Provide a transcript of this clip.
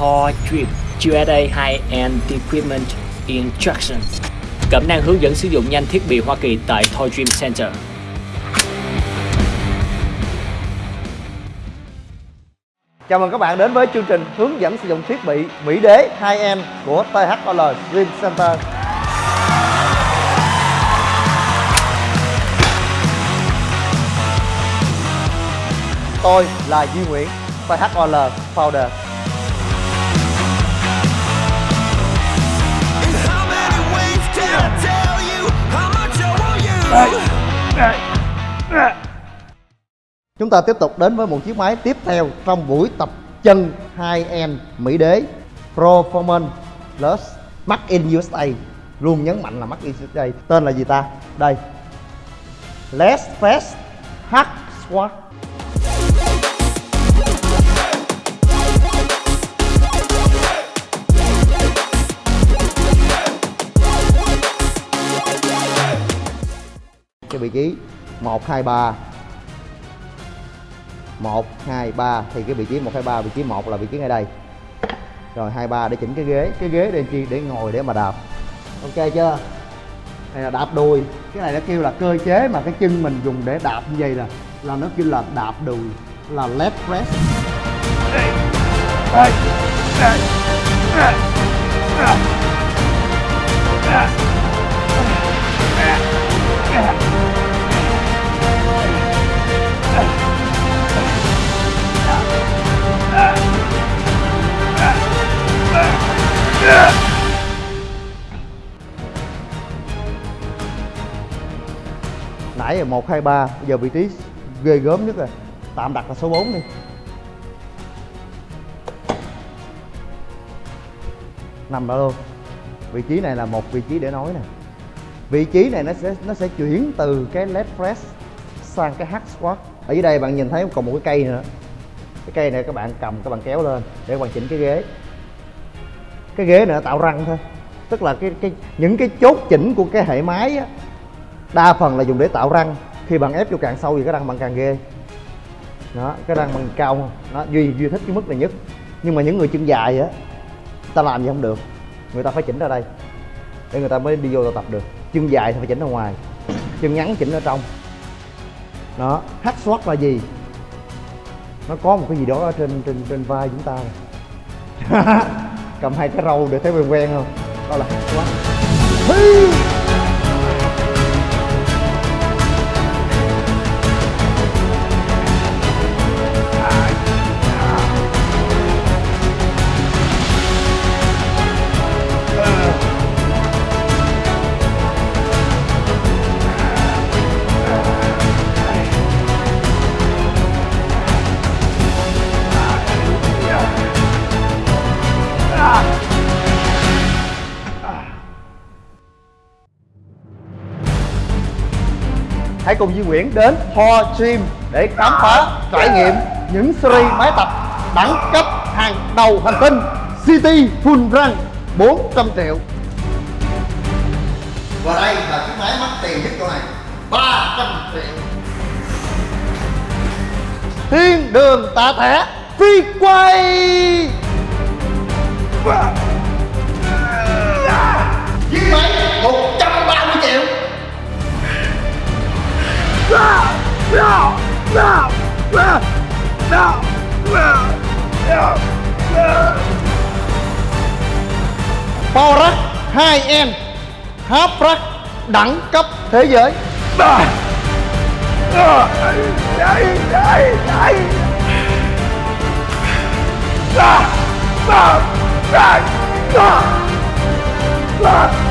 Thor Dream USA High-End Equipment Instruction Cẩm năng hướng dẫn sử dụng nhanh thiết bị Hoa Kỳ tại Thor Dream Center Chào mừng các bạn đến với chương trình hướng dẫn sử dụng thiết bị Mỹ Đế 2M của THOL Dream Center. Tôi là Duy Nguyễn, THOL Founder. Chúng ta tiếp tục đến với một chiếc máy tiếp theo trong buổi tập chân hai end Mỹ Đế Performance Plus Made in USA Luôn nhấn mạnh là Made in USA Tên là gì ta? Đây. Less Fast Hack Squat Cái vị trí 1, 2, 3 1 2 3 thì cái vị trí 1 2 3 vị trí 1 là vị trí ngay đây. Rồi 2 3 để chỉnh cái ghế, cái ghế để chi để ngồi để mà đạp. Ok chưa? Này là đạp đùi. Cái này nó kêu là cơ chế mà cái chân mình dùng để đạp như vậy là là nó kêu là đạp đùi là left press. hey. Hey. Hey. Nãy là 1, 2, 3 Bây giờ vị trí ghê gớm nhất rồi. Tạm đặt là số 4 đi. Nằm đó luôn. Vị trí này là một vị trí để nói nè. Vị trí này nó sẽ nó sẽ chuyển từ cái led press sang cái hack squat. Ở dưới đây bạn nhìn thấy còn một cái cây nữa. Cái cây này các bạn cầm các bạn kéo lên để hoàn chỉnh cái ghế. Cái ghế này nó tạo răng thôi. Tức là cái cái những cái chốt chỉnh của cái hệ máy á, đa phần là dùng để tạo răng. Khi bạn ép vô càng sâu thì cái răng bạn càng ghê. Đó, cái răng bằng cao không nó duy duy thích cái mức này nhất. Nhưng mà những người chân dài á ta làm gì không được. Người ta phải chỉnh ra đây. Để người ta mới đi vô tập được. Chân dài thì phải chỉnh ra ngoài. Chân ngắn chỉnh ở trong. Đó, hát squat là gì? Nó có một cái gì đó ở trên trên trên vai chúng ta. Cầm hai cái râu để thấy quen quen không? Đó là hát squat hãy cùng Duy Nguyễn đến Thor Gym để khám phá trải nghiệm những series máy tập đẳng cấp hàng đầu hành tinh City Full Run 400 triệu. Và đây là chiếc máy mắc tiền nhất chỗ này 300 triệu. Thiên đường tạ thẻ phi quay Chiếc Borax 2N Haprax đẳng cấp thế giới Ah!